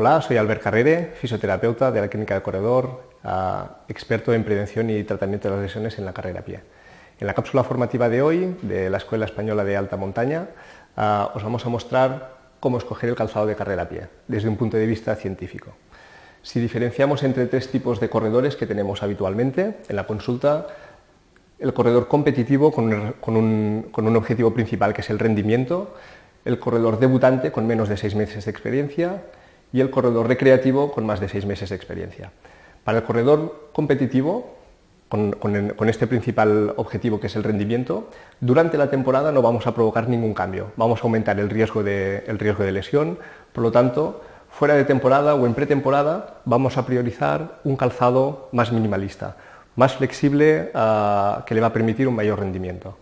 Hola, soy Albert Carrere, fisioterapeuta de la Clínica de Corredor, experto en prevención y tratamiento de las lesiones en la carrera a pie. En la cápsula formativa de hoy, de la Escuela Española de Alta Montaña, os vamos a mostrar cómo escoger el calzado de carrera a pie, desde un punto de vista científico. Si diferenciamos entre tres tipos de corredores que tenemos habitualmente en la consulta, el corredor competitivo con un objetivo principal que es el rendimiento, el corredor debutante con menos de seis meses de experiencia y el corredor recreativo con más de seis meses de experiencia. Para el corredor competitivo, con, este principal objetivo que es el rendimiento, durante la temporada no vamos a provocar ningún cambio, vamos a aumentar el riesgo de, lesión, por lo tanto, fuera de temporada o en pretemporada vamos a priorizar un calzado más minimalista, más flexible, ah, que le va a permitir un mayor rendimiento.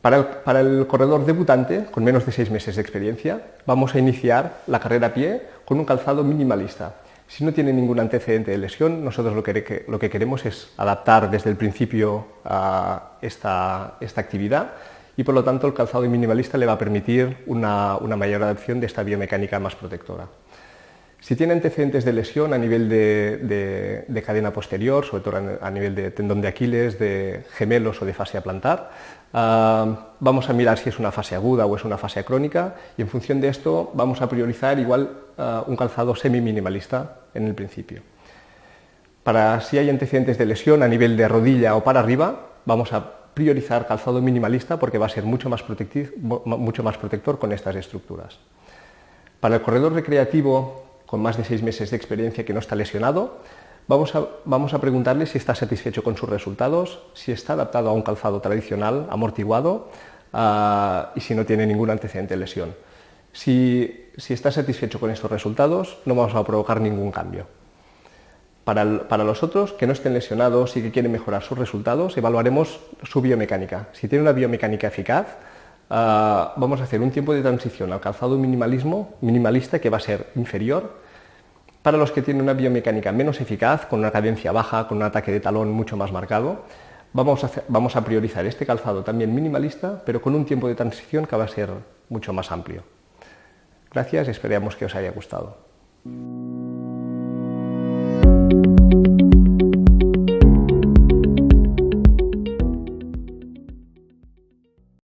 Para el, corredor debutante, con menos de seis meses de experiencia, vamos a iniciar la carrera a pie con un calzado minimalista. Si no tiene ningún antecedente de lesión, nosotros lo que, queremos es adaptar desde el principio a esta, actividad y por lo tanto el calzado minimalista le va a permitir una, una mayor adaptación de esta biomecánica más protectora. Si tiene antecedentes de lesión a nivel de, cadena posterior, sobre todo a nivel de tendón de Aquiles, de gemelos o de fascia plantar, ah, vamos a mirar si es una fase aguda o es una fase crónica y en función de esto vamos a priorizar igual ah, un calzado semi-minimalista en el principio. Para si hay antecedentes de lesión a nivel de rodilla o para arriba, vamos a priorizar calzado minimalista porque va a ser mucho más, mucho más protector con estas estructuras. Para el corredor recreativo con más de seis meses de experiencia que no está lesionado, vamos a, vamos a preguntarle si está satisfecho con sus resultados, si está adaptado a un calzado tradicional, amortiguado, ah, y si no tiene ningún antecedente de lesión. Si, si, está satisfecho con estos resultados, no vamos a provocar ningún cambio. Para, para, los otros que no estén lesionados y que quieren mejorar sus resultados, evaluaremos su biomecánica. Si tiene una biomecánica eficaz, Ah, vamos a hacer un tiempo de transición al calzado minimalismo, minimalista que va a ser inferior para los que tienen una biomecánica menos eficaz, con una cadencia baja, con un ataque de talón mucho más marcado. Vamos a, vamos a priorizar este calzado también minimalista, pero con un tiempo de transición que va a ser mucho más amplio. Gracias, esperamos que os haya gustado.